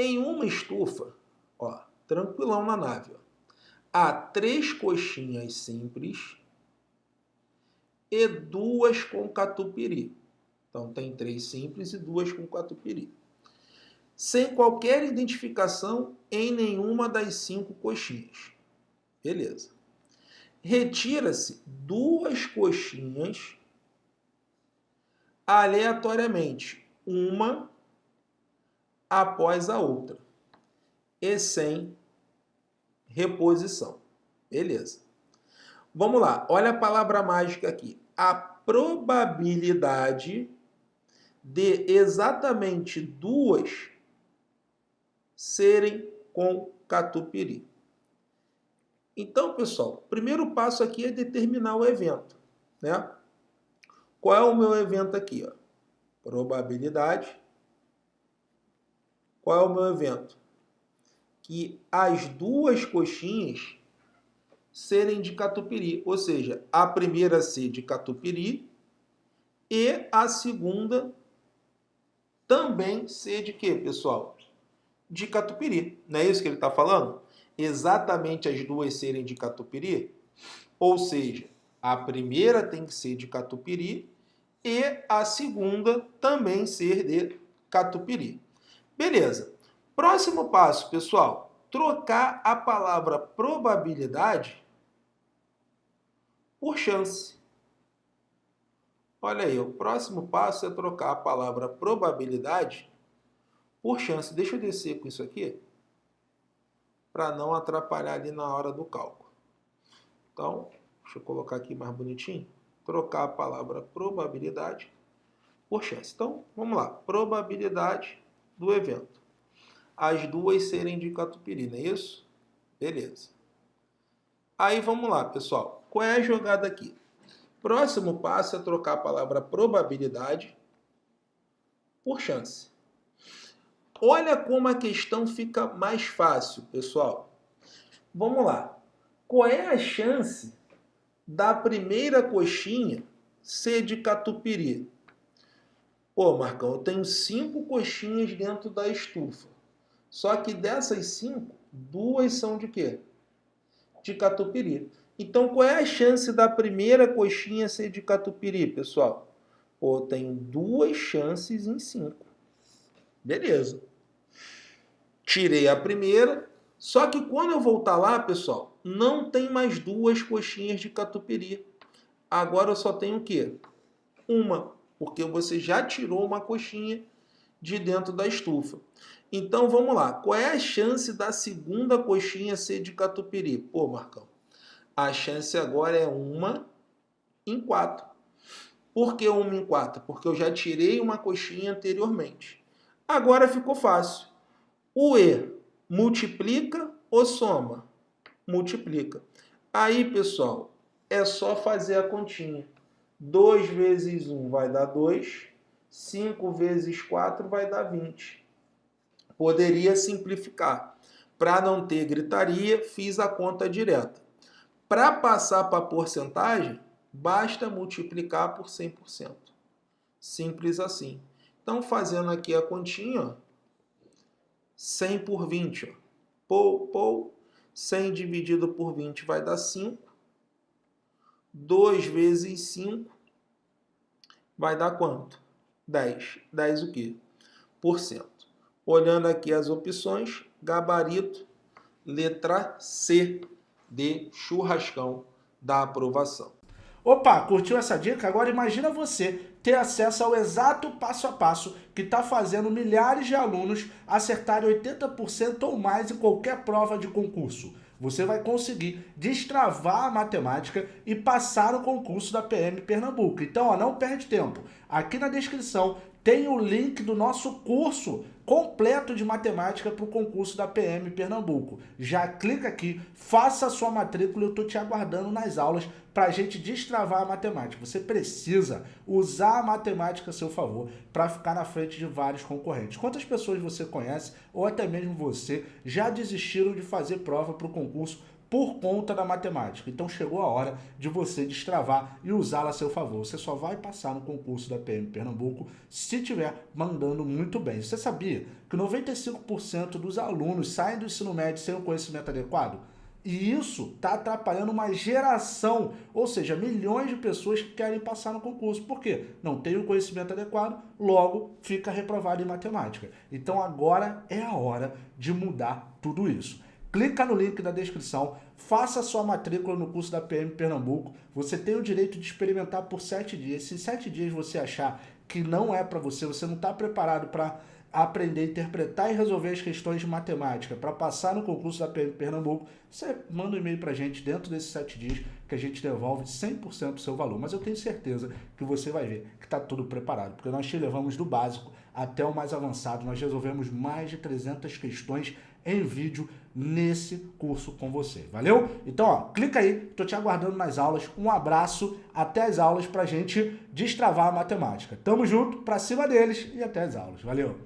Em uma estufa, ó, tranquilão na nave, ó, há três coxinhas simples e duas com catupiry. Então tem três simples e duas com catupiry. Sem qualquer identificação em nenhuma das cinco coxinhas. Beleza. Retira-se duas coxinhas aleatoriamente, uma após a outra, e sem reposição. Beleza. Vamos lá, olha a palavra mágica aqui. A probabilidade de exatamente duas serem com catupiry. Então, pessoal, o primeiro passo aqui é determinar o evento. Né? Qual é o meu evento aqui? Ó? Probabilidade. Qual é o meu evento? Que as duas coxinhas serem de catupiry, ou seja, a primeira ser de catupiry e a segunda também ser de quê, pessoal? De catupiry. Não é isso que ele está falando? Exatamente as duas serem de catupiry? Ou seja, a primeira tem que ser de catupiry e a segunda também ser de catupiry. Beleza. Próximo passo, pessoal, trocar a palavra probabilidade por chance. Olha aí, o próximo passo é trocar a palavra probabilidade por chance. Deixa eu descer com isso aqui para não atrapalhar ali na hora do cálculo. Então, deixa eu colocar aqui mais bonitinho. Trocar a palavra probabilidade por chance. Então, vamos lá. Probabilidade do evento. As duas serem de catupiry, não é isso? Beleza. Aí, vamos lá, pessoal. Qual é a jogada aqui? Próximo passo é trocar a palavra probabilidade por chance. Olha como a questão fica mais fácil, pessoal. Vamos lá. Qual é a chance da primeira coxinha ser de catupiry? Pô, Marcão, eu tenho cinco coxinhas dentro da estufa. Só que dessas cinco, duas são de quê? De catupiry. Então, qual é a chance da primeira coxinha ser de catupiry, pessoal? Pô, tenho duas chances em cinco. Beleza. Tirei a primeira, só que quando eu voltar lá, pessoal, não tem mais duas coxinhas de catupiry. Agora eu só tenho o quê? Uma, porque você já tirou uma coxinha de dentro da estufa. Então, vamos lá. Qual é a chance da segunda coxinha ser de catupiry? Pô, Marcão, a chance agora é uma em quatro. Por que uma em quatro? Porque eu já tirei uma coxinha anteriormente. Agora ficou fácil. O E multiplica ou soma? Multiplica. Aí, pessoal, é só fazer a continha. 2 vezes 1 vai dar 2. 5 vezes 4 vai dar 20. Poderia simplificar. Para não ter gritaria, fiz a conta direta. Para passar para porcentagem, basta multiplicar por 100%. Simples assim. Então, fazendo aqui a continha, ó, 100 por 20. Ó. Pou, pou, 100 dividido por 20 vai dar 5. 2 vezes 5 vai dar quanto? 10. 10 o quê? Por cento. Olhando aqui as opções, gabarito, letra C de churrascão da aprovação. Opa, curtiu essa dica? Agora imagina você ter acesso ao exato passo a passo que está fazendo milhares de alunos acertarem 80% ou mais em qualquer prova de concurso. Você vai conseguir destravar a matemática e passar o concurso da PM Pernambuco. Então, ó, não perde tempo. Aqui na descrição tem o link do nosso curso completo de matemática para o concurso da PM Pernambuco. Já clica aqui, faça a sua matrícula eu estou te aguardando nas aulas para a gente destravar a matemática. Você precisa usar a matemática a seu favor para ficar na frente de vários concorrentes. Quantas pessoas você conhece, ou até mesmo você, já desistiram de fazer prova para o concurso por conta da matemática. Então chegou a hora de você destravar e usá-la a seu favor. Você só vai passar no concurso da PM Pernambuco se estiver mandando muito bem. Você sabia que 95% dos alunos saem do ensino médio sem o conhecimento adequado? E isso está atrapalhando uma geração, ou seja, milhões de pessoas que querem passar no concurso. Por quê? Não tem o conhecimento adequado, logo fica reprovado em matemática. Então agora é a hora de mudar tudo isso. Clica no link da descrição, faça sua matrícula no curso da PM Pernambuco. Você tem o direito de experimentar por sete dias. Se em sete dias você achar que não é para você, você não está preparado para aprender interpretar e resolver as questões de matemática para passar no concurso da PM Pernambuco, você manda um e-mail para a gente dentro desses sete dias que a gente devolve 100% do seu valor. Mas eu tenho certeza que você vai ver que está tudo preparado, porque nós te levamos do básico até o mais avançado. Nós resolvemos mais de 300 questões em vídeo nesse curso com você. Valeu? Então, ó, clica aí, tô te aguardando nas aulas. Um abraço, até as aulas pra gente destravar a matemática. Tamo junto, pra cima deles e até as aulas. Valeu!